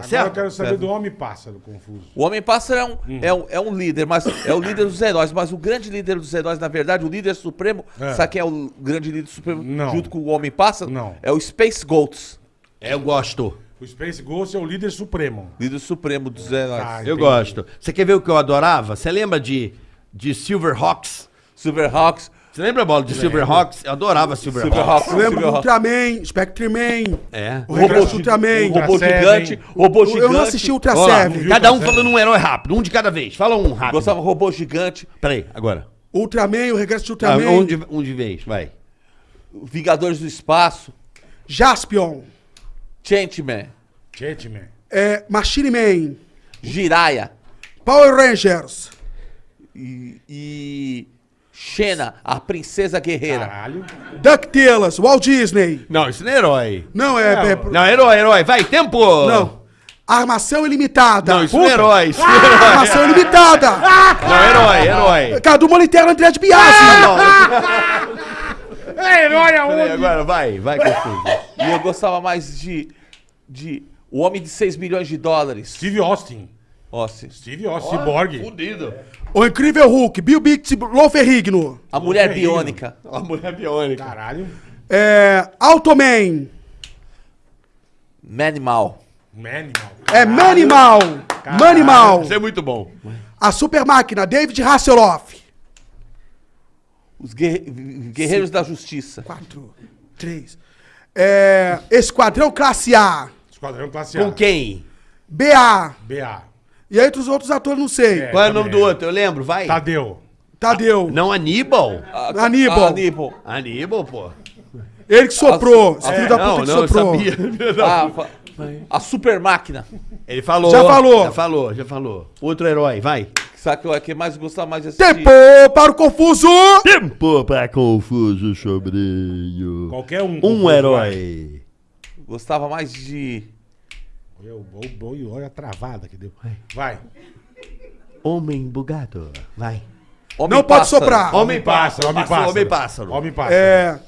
tá Agora eu certo? quero saber do Homem-Pássaro, confuso. O Homem-Pássaro é um, Hum. é, um, é um líder, mas é o líder dos heróis. Mas o grande líder dos heróis, na verdade, o líder supremo, É. sabe quem é o grande líder supremo Não. junto com o Homem-Pássaro? Não. É o Space Ghosts, É, Eu gosto. O Space Ghost é o líder supremo. líder supremo dos heróis. Ah, Eu entendi. gosto. Você quer ver o que eu adorava? Você lembra de, de Silverhawks? Silverhawks, Você lembra, Bola, de Silverhawks? Eu adorava Silverhawks. Silverhawks, Eu lembro do. Ultraman, Spectreman, É. o Regresso do Ultraman. Ultra Robô gigante, robô gigante. Eu não assisti Ultra Seven. cada um falando um herói rápido, um de cada vez. Fala um rápido. Gostava robô gigante, Peraí, agora. Ultraman, o Regresso do Ah, Ultraman. um, de, um de vez, vai. Vingadores do Espaço, Jaspion, Changeman, Chatman. é, Machine Man, Jiraya Power Rangers, e, e Xena, a princesa guerreira. Caralho. DuckTales, Walt Disney. Não, isso não é herói. Não, é... é- Não, herói, herói. Vai, tempo! não. Armação Ilimitada. Não, isso não é herói. Isso não é herói. Armação Ilimitada. Não, herói, herói. Cadu Moliterno, André de Biasi. É herói Peraí, aonde? agora vai, vai, confuso. E eu gostava mais de, de O Homem de 6 milhões de dólares. Steve Austin. Se- Steve Austin, Cyborg. Fudido. O Incrível Hulk, Bill Bix, Lou Ferrigno. a mulher biônica. A mulher biônica. Caralho. É, Automan. Manimal. Manimal. É Manimal. Manimal. Isso é muito bom. A Super Máquina, David Hasselhoff. Os guerre- Guerreiros da Justiça. Quatro, três. É, Esquadrão Classe A. Esquadrão Classe A. Com quem? BA. BA. E aí entre os outros atores, não sei. É. Qual é o nome do outro? Eu lembro, vai. Tadeu. Tadeu. Não, Aníbal? A- Aníbal. a Aníbal. Aníbal, pô. Ele que soprou. A- Esse filho da puta Não, que não, eu soprou. sabia. A, fa- a super máquina. Ele falou. Já falou. Já falou, já falou. Outro herói, vai. Sabe que eu- que mais gostava mais de assistir? Tempo para o confuso. Tempo pra confuso sobrinho. Qualquer um. Um herói. Gostava mais de. Olha, o- o- olha a travada que deu. Vai. Homem bugado. Vai. Homem Não pode Pássaro. soprar. Homem pássaro, Homem pássaro. homem pássaro. Homem pássaro. É.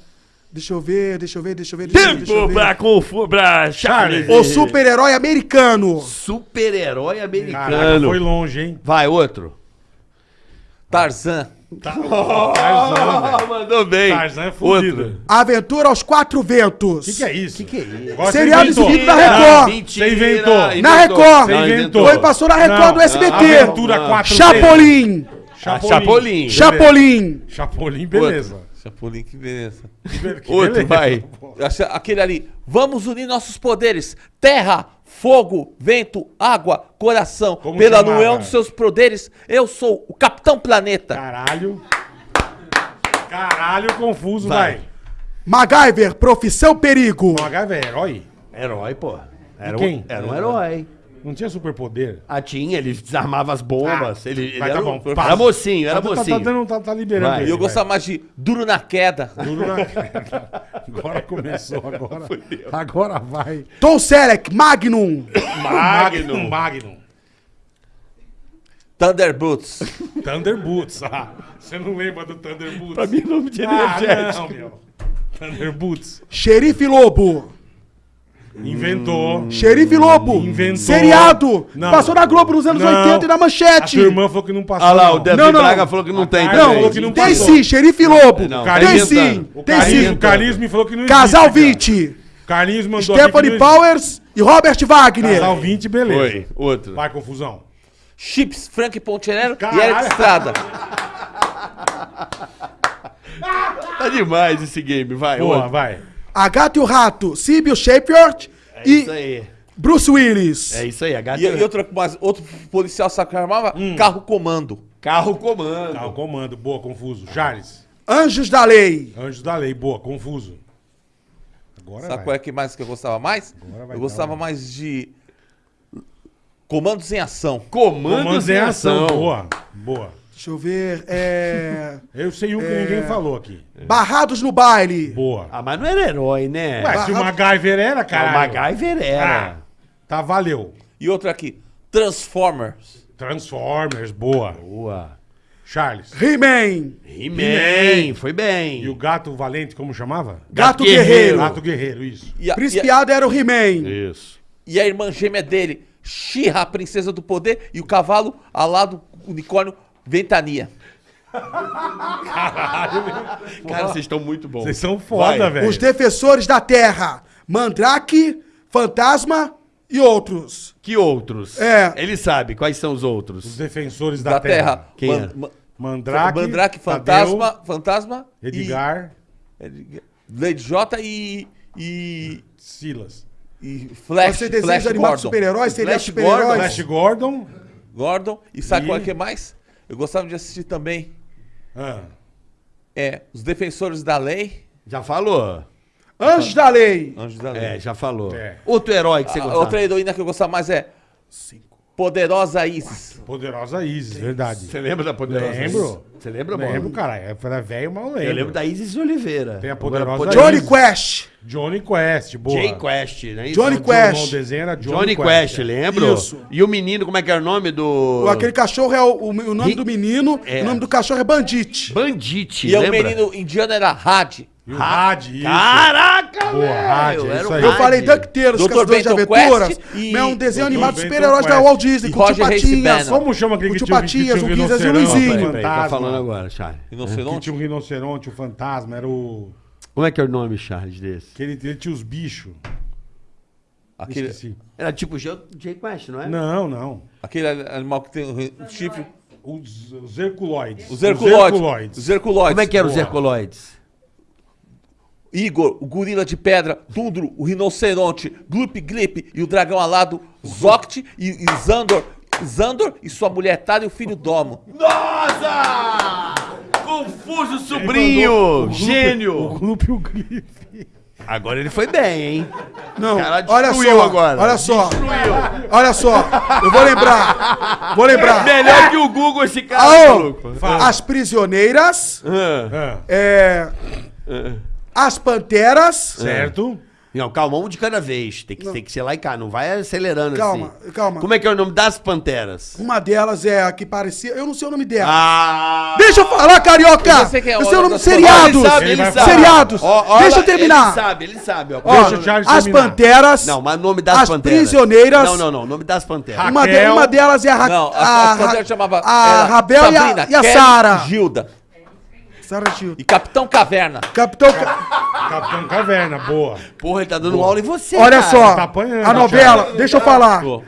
Deixa eu ver, deixa eu ver, deixa eu ver. Deixa deixa eu Tempo ver. pra. Pra Charlie. O super-herói americano. Super-herói Caraca, americano. foi longe, hein? Vai, outro. Tarzan. Tarzan, velho. mandou bem. Tarzan é fudido. Outro. Aventura aos Quatro Ventos. O que, que é isso? O que, que é isso? Seriado exibido na Não, Record. Mentira, Você inventou. Na Record. Você Não, inventou. Foi, passou na Record Não, do SBT. Aventura Não. 4 Chapolin. Ah, Chapolin. Chapolin. Chapolin, beleza. Chapolin, que beleza. Que Outro, beleza. vai. Acha- Aquele ali. Vamos unir nossos poderes. Terra, fogo, vento, água, coração. Como Pela chamava? união dos seus poderes, eu sou o Capitão Planeta. Caralho. Caralho, confuso, Vai. vai. MacGyver, Profissão Perigo. MacGyver é herói? Herói, pô. Era, quem? Um, era um herói. Não tinha superpoder? Ah, tinha, ele desarmava as bombas. ele ele Vai, era, tá um- bom, era mocinho, era tá, tá- mocinho. Tá, tá, tá liberando Vai. E ele, eu gostava mais de Duro na Queda. Duro na queda. Agora começou, agora. Agora vai. Tom Selleck, Magnum. Magnum. Magnum. Thunderboots. Thunderboots. Ah, você não lembra do Thunderboots? Pra mim, nome de ah, energético. não, meu. Thunderboots. Xerife Lobo. Inventou. Xerife Lobo. Inventou. Seriado. Não. Passou na Globo nos anos Não. 80 e na A Manchete. tua irmã falou que não passou. Olha lá, o Não, não. Braga falou que não A tem Não, falou que não tem passou. sim, Xerife Lobo. Não, tá tem inventando. sim, O tem Carlinhos, sim. o Carlinhos me falou que não Casal existe, 20, cara. Carlinhos mandou Stephanie Powers e Robert Wagner. Casal 20, beleza. Foi, outro. Vai, confusão. Chips, Frank Poncherello e. Eric Estrada. Tá demais esse game, vai. Boa, outro. vai. A Gata e o Rato, Sibyl Shepard É e isso aí. Bruce Willis. É isso aí, a gata E, e outra, mas outro policial sabe que armava? Carro comando. Carro comando. Tá, o comando. Boa, confuso. Charles. Anjos da Lei. Anjos da lei. Boa, confuso. Agora Sabe vai. qual é que mais que eu gostava mais? Agora vai Eu gostava dar, mais de comandos em ação. Comandos, Comandos em ação. Boa, boa. Deixa eu ver. É... Eu sei um que ninguém falou aqui. Barrados no Baile. Boa. Ah, mas não era herói, né? Ué, se o MacGyver era, Ah, cara. o MacGyver era. Tá, valeu. E outra aqui, Transformers. Transformers, boa. Boa. Charles. He-Man. He-Man, foi bem. E o gato valente, como chamava? Gato Guerreiro. Guerreiro. Gato guerreiro, isso. E a, Príncipe e a- era o He-Man. Isso. e a irmã gêmea dele, Shira, a princesa do poder, e o cavalo alado, unicórnio, Ventania. Cara, vocês estão muito bons. Vocês são foda, Vai. velho. Os defensores da terra. Mandrake, Fantasma e outros. Que outros? É. Ele sabe quais são os Os outros. defensores da, Da, terra. Terra. Quem Man- é? ma- Mandrake, Mandrake, Tadeu, Fantasma, Fantasma Edgar, e... Edgar- Lady J e... e... Silas. e Flash, Você desenha Flash os Gordon. super-heróis, seria Flash super-heróis. Flash Gordon. Gordon. E sabe E- qual é que é mais? Eu gostava de assistir também. Ah, É, Os Defensores da Lei. Já falou. Anjos da lei. Anjos da Lei. É, já falou. É. Outro herói que você A gostava. outra heroína que eu gostava mais é Poderosa Isis. poderosa Isis, verdade. Você lembra da Poderosa Lembro. Isis? Você lembra, mano? Lembro, cara. Eu era velho, mas eu lembro. Eu lembro da Isis Oliveira. Tem a Poderosa Johnny Isis. Quest. Johnny Quest, boa. Jay Quest, né? Isso? Johnny O Quest. O desenho era Johnny, Johnny Quest, é. lembro? Isso. E o menino, como é que era o nome do... Aquele cachorro é o, o- o nome Ri- do menino, É. o nome do cachorro é Bandit. Bandite, E o lembra? menino indiano era Had. E o Had, isso. Caraca, Boa, Rádio, velho! é Era isso o aí. Eu falei DuckTales, Dr. Caçadores de Aventuras. E- É um desenho Dr. animado super-heróis da. Walt Disney, com o tio Patinhas. Como chama aquele O que tio tinha, que Patinhas, tinha um o Guizas e o Luizinho. um tá falando agora, Charles. Que Rinoceronte. tinha um rinoceronte, um fantasma, era o... Como é que é o nome, Charles, desse? Que ele, ele tinha os bichos. Aquele, Esqueci. Era tipo Jay Jay Quest, não é? Não, não. aquele animal que tem um chifre. Os, os Herculoides. Os Herculoides. Os Herculoides. Como é que eram os. Herculoides? Igor, o gorila de pedra, Tundro, o rinoceronte, Gloop Glip e o dragão alado, Zoct e, e Zandor, Zandor e sua mulher Tada e o filho Domo. Nossa! Confuso sobrinho! o Gênio! O Gloop e o Grife. Agora ele foi bem, hein? Não, olha destruiu só, agora. olha só. Olha só, eu vou lembrar. Vou lembrar. Melhor que o Google esse cara, maluco. Fala. as prisioneiras, Ah, Ah, é, as panteras. certo. Não, calma, um de cada vez. Tem que, tem que ser lá e cá, não vai acelerando Calma, assim. calma. Como é que é o nome das panteras? Uma delas é a que parecia. Eu não sei o nome dela. Ah! Deixa eu falar, carioca! Eu sei quem é, Eu sei o nome das seriados! Ele sabe, Ele sabe. Seriados! Ó, ó, Deixa eu Ele terminar! sabe, ele sabe. Ó. Deixa o Charles as terminar. panteras. Não, mas o nome das As panteras. prisioneiras. Não, não, não. O nome das panteras. Uma, de- Raquel. uma delas é a, Ra Não, a, a, a panteras chamava a era Rabel e a, Sabrina, e a Kelly, Sara. Gilda Sara Gil. e Capitão Caverna. Capitão. Ca- Capitão Caverna, boa. Porra, ele tá dando aula em você, Olha cara. só, tá apanhando, a novela, deixa eu falar. Pô,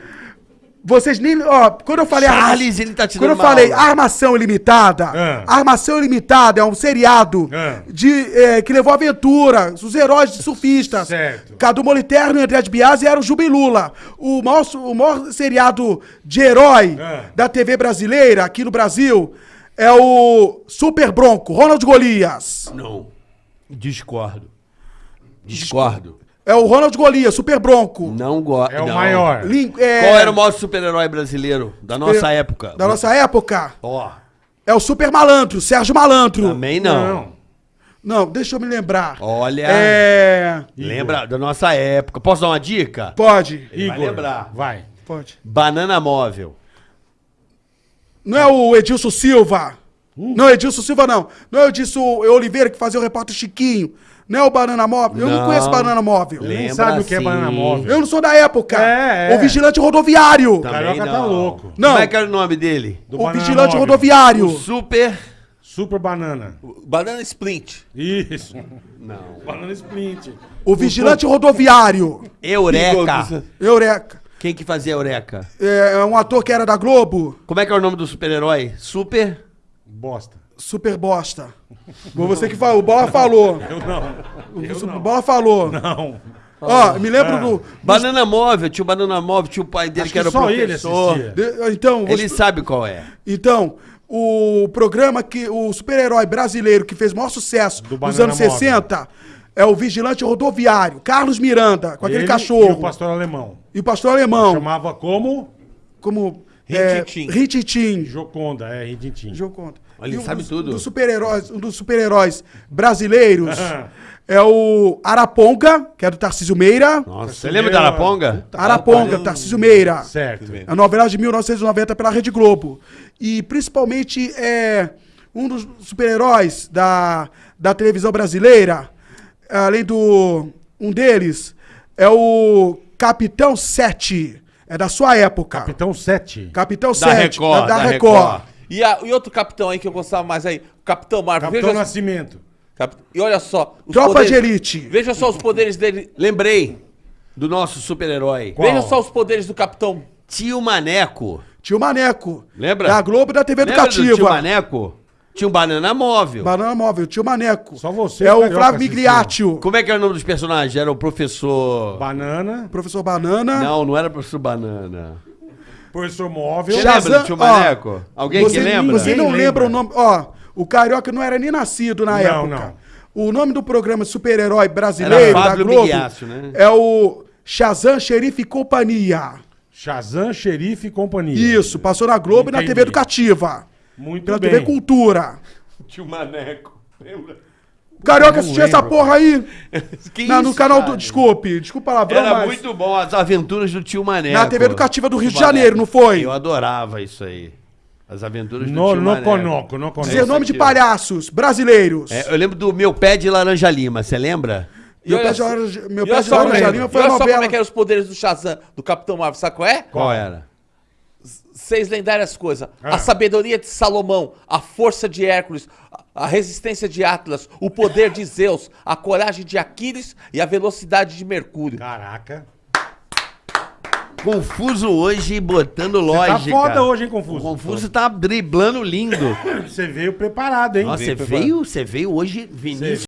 Vocês nem. Ó, quando eu falei. Charles, ele tá te Quando eu falei aula. Armação Ilimitada, Ah. Armação Ilimitada é um seriado Ah. de, é, que levou aventura, os heróis de surfistas. Certo. Cadu Moliterno e André de Biasi eram o Juba e Lula. O maior, o maior seriado de herói Ah. da TV brasileira, aqui no Brasil, é o Super Bronco, Ronald Golias. Não. Discordo. Discordo. É o Ronald Golias, Super Bronco. Não gosto. É o maior. Lin- é, Qual era o maior super-herói brasileiro da nossa época? Da nossa época? Ó, É o Super Malandro, Sérgio Malandro. também não. Não. Não, deixa eu me lembrar. Olha, É. lembra da nossa época. Posso dar uma dica? Pode, Ele vai lembrar. vai. pode. Banana móvel. Não é o Edilson Silva. Não, Edilson Silva não. Não é o Edilson Oliveira que fazia o repórter Chiquinho. Não é o Banana Móvel. Eu não, conheço Banana Móvel. Nem Lembra sabe o que é banana móvel. Eu não sou da época. É, é. O Vigilante Rodoviário. O Carioca tá louco. Não. Como é que era o nome dele? Do o banana Vigilante móvel. Rodoviário. O super... Super banana. Banana Splint. Isso. Não. Banana Splint. O Vigilante Rodoviário. Eureka. Eureka. Quem que fazia Eureka? É um ator que era da Globo. Como é que é o nome do super-herói? Super... Bosta. Super bosta. Foi você que falou. O Bola falou. Eu não. Eu O não. Bola falou. Não. Ó, me lembro do. Banana móvel. Tinha o Banana móvel, tinha o pai dele Acho que que era só ele professor. assistia. de- então, Ele você- sabe qual é. Então, o programa que. O super-herói brasileiro que fez o maior sucesso Do nos anos Móvel. 60 é o Vigilante Rodoviário, Carlos Miranda, com aquele Ele cachorro. E o pastor alemão. E o pastor alemão, Chamava como? como. é, Rintintim. Rintintim. Joconda, é, Rintintim. Conta. Olha, ele E um sabe dos- tudo. dos super-heróis, um dos super-heróis brasileiros é o Araponga, que é do Tarcísio Meira. Nossa, você lembra da Araponga? Araponga, Tarcísio Meira. Certo. A novela de 1990 pela Rede Globo. E principalmente é um dos super-heróis da, da televisão brasileira, além do. Um deles é o Capitão 7. É da sua época. Capitão 7. Capitão Da 7. Record, da, da Record. Record. E, a- e outro capitão aí que eu gostava mais aí, o Capitão Marvel. Capitão Veja, Nascimento. Cap- E olha só. os Tropa poderes- de Elite. Veja só os poderes dele. Lembrei do nosso super-herói. Veja só os poderes do Capitão. Tio Maneco. Tio Maneco. Lembra? Da Globo e da TV Lembra do tio Educativa. Maneco? Tinha um banana móvel. Banana Móvel, tio Maneco. Só você, É o carioca, Flávio. Migliaccio. Como é que era o nome dos personagens? Era o professor... Banana. Professor Banana. Não, não era professor Banana. Professor Móvel. Você Shazam, lembra do tio ó, Maneco? Alguém você, que lembra? Você não lembra lembra. o nome. Ó, o Carioca não era nem nascido na Não, época. não. O nome do programa super-herói brasileiro Era da Globo Migliaccio, né? é o Shazam, Xerife e Companhia. Shazam, Xerife e companhia. Isso, passou na Globo e na Entendi. TV Educativa. Muito Pela bem. TV Cultura. Tio Maneco. Lembra? O Carioca assistia essa porra aí. Que na- no isso, canal cara? do. Desculpe, desculpa palavrão, Era mas. muito bom as aventuras do tio Maneco. Na TV Educativa do Rio de. Janeiro, não foi? Eu adorava isso aí. As aventuras do No, tio no Maneco. conoco, no conoco. Dizer nome de palhaços brasileiros. É, eu lembro do meu pé de laranja lima, você lembra? Meu pé de laranja- meu e pé de laranja lima e foi a olha só como novela. é que eram os poderes do Shazam, do Capitão Marvel. Sabe qual é? Qual era? Seis lendárias coisas. Ah. A sabedoria de Salomão, a força de Hércules, a- resistência de Atlas, o poder de Zeus, a coragem de Aquiles e a velocidade de Mercúrio. Caraca. Confuso hoje botando Tá lógica. foda hoje, hein, O Confuso? Confuso tá driblando lindo. Você veio preparado, hein? Nossa, você veio, você veio hoje, Vinícius.